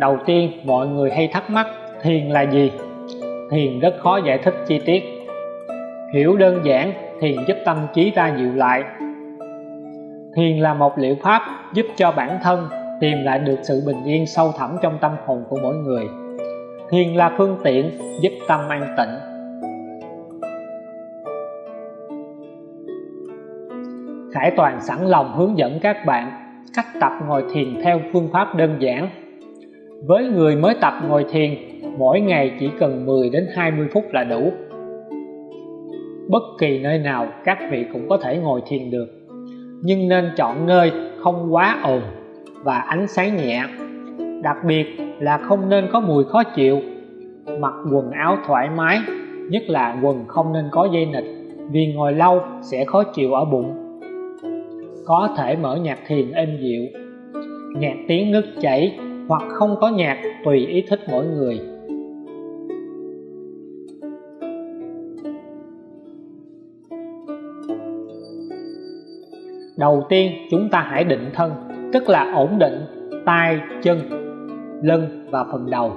đầu tiên, mọi người hay thắc mắc, thiền là gì? Thiền rất khó giải thích chi tiết. Hiểu đơn giản, thiền giúp tâm trí ta dịu lại. Thiền là một liệu pháp giúp cho bản thân tìm lại được sự bình yên sâu thẳm trong tâm hồn của mỗi người. Thiền là phương tiện giúp tâm an tịnh. Khải Toàn sẵn lòng hướng dẫn các bạn cách tập ngồi thiền theo phương pháp đơn giản với người mới tập ngồi thiền, mỗi ngày chỉ cần 10 đến 20 phút là đủ. Bất kỳ nơi nào các vị cũng có thể ngồi thiền được. Nhưng nên chọn nơi không quá ồn và ánh sáng nhẹ. Đặc biệt là không nên có mùi khó chịu. Mặc quần áo thoải mái, nhất là quần không nên có dây nịch vì ngồi lâu sẽ khó chịu ở bụng. Có thể mở nhạc thiền êm dịu, nhạc tiếng nước chảy hoặc không có nhạc tùy ý thích mỗi người. Đầu tiên, chúng ta hãy định thân, tức là ổn định tay, chân, lưng và phần đầu.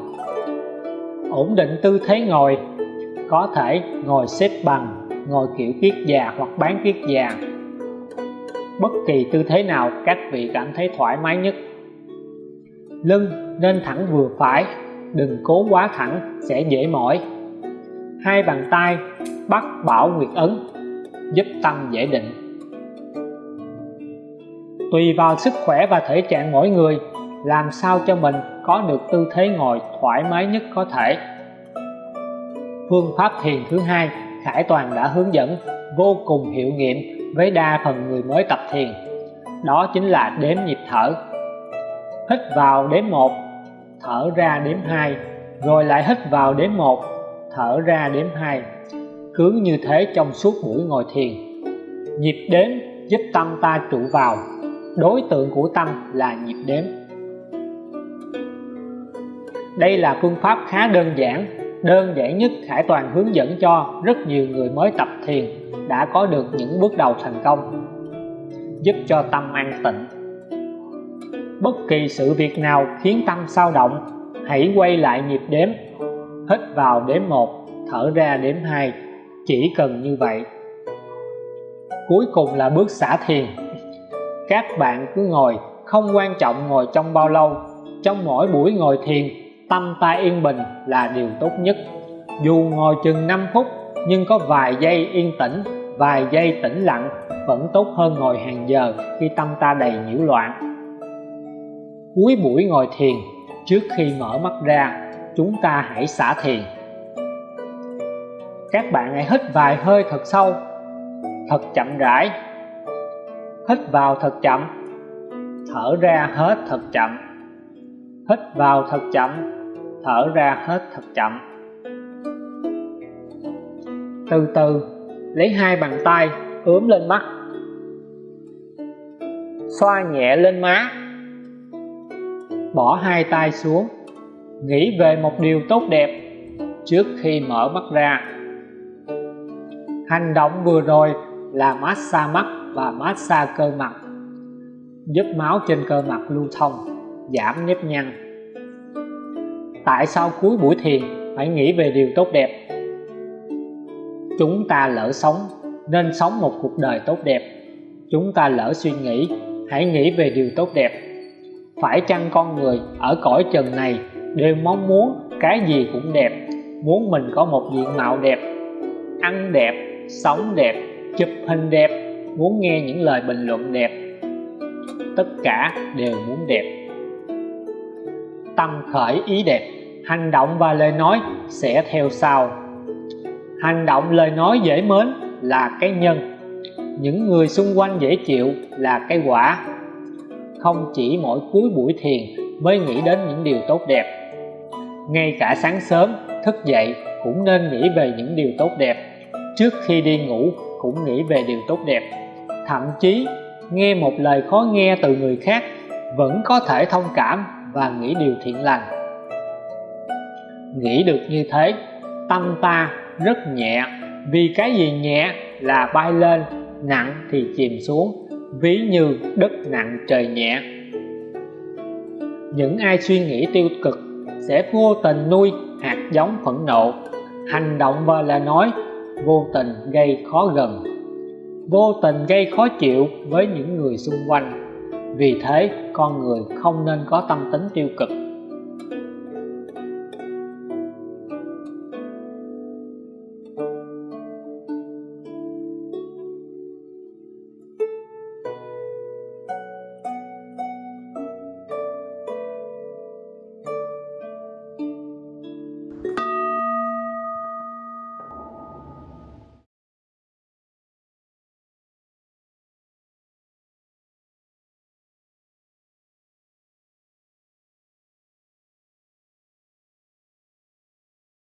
Ổn định tư thế ngồi, có thể ngồi xếp bằng, ngồi kiểu kiết già hoặc bán kiết già. Bất kỳ tư thế nào, các vị cảm thấy thoải mái nhất lưng nên thẳng vừa phải, đừng cố quá thẳng, sẽ dễ mỏi. Hai bàn tay bắt bảo nguyệt ấn, giúp tâm dễ định. Tùy vào sức khỏe và thể trạng mỗi người, làm sao cho mình có được tư thế ngồi thoải mái nhất có thể. Phương pháp thiền thứ hai, Khải Toàn đã hướng dẫn, vô cùng hiệu nghiệm với đa phần người mới tập thiền. Đó chính là đếm nhịp thở hít vào đếm một, thở ra đếm hai, rồi lại hít vào đếm một, thở ra đếm hai, cứ như thế trong suốt buổi ngồi thiền nhịp đếm giúp tâm ta trụ vào. Đối tượng của tâm là nhịp đếm. Đây là phương pháp khá đơn giản đơn giản nhất Khải Toàn hướng dẫn cho rất nhiều người mới tập thiền đã có được những bước đầu thành công giúp cho tâm an tịnh bất kỳ sự việc nào khiến tâm sao động, hãy quay lại nhịp đếm. Hít vào đếm 1 thở ra đếm 2 chỉ cần như vậy. Cuối cùng là bước xả thiền. Các bạn cứ ngồi, không quan trọng ngồi trong bao lâu. Trong mỗi buổi ngồi thiền, tâm ta yên bình là điều tốt nhất. Dù ngồi chừng 5 phút, nhưng có vài giây yên tĩnh, vài giây tĩnh lặng vẫn tốt hơn ngồi hàng giờ khi tâm ta đầy nhiễu loạn cuối buổi ngồi thiền trước khi mở mắt ra, chúng ta hãy xả thiền. Các bạn hãy hít vài hơi thật sâu, thật chậm rãi. Hít vào thật chậm, thở ra hết thật chậm. Hít vào thật chậm, thở ra hết thật chậm. Từ từ, lấy hai bàn tay ướm lên mắt. Xoa nhẹ lên má bỏ hai tay xuống, nghĩ về một điều tốt đẹp trước khi mở mắt ra. Hành động vừa rồi là massage mắt và massage cơ mặt giúp máu trên cơ mặt lưu thông, giảm nếp nhăn. Tại sao cuối buổi thiền phải nghĩ về điều tốt đẹp? Chúng ta lỡ sống nên sống một cuộc đời tốt đẹp. Chúng ta lỡ suy nghĩ, hãy nghĩ về điều tốt đẹp phải chăng con người ở cõi trần này đều mong muốn cái gì cũng đẹp, muốn mình có một diện mạo đẹp, ăn đẹp, sống đẹp, chụp hình đẹp, muốn nghe những lời bình luận đẹp. Tất cả đều muốn đẹp. Tâm khởi ý đẹp, hành động và lời nói sẽ theo sau. Hành động lời nói dễ mến là cái nhân, những người xung quanh dễ chịu là cái quả không chỉ mỗi cuối buổi thiền mới nghĩ đến những điều tốt đẹp. Ngay cả sáng sớm, thức dậy cũng nên nghĩ về những điều tốt đẹp. Trước khi đi ngủ cũng nghĩ về điều tốt đẹp. Thậm chí, nghe một lời khó nghe từ người khác vẫn có thể thông cảm và nghĩ điều thiện lành. Nghĩ được như thế, tâm ta rất nhẹ. Vì cái gì nhẹ là bay lên, nặng thì chìm xuống ví như đất nặng trời nhẹ. Những ai suy nghĩ tiêu cực sẽ vô tình nuôi hạt giống phẫn nộ. Hành động và lời nói vô tình gây khó gần, vô tình gây khó chịu với những người xung quanh. Vì thế, con người không nên có tâm tính tiêu cực.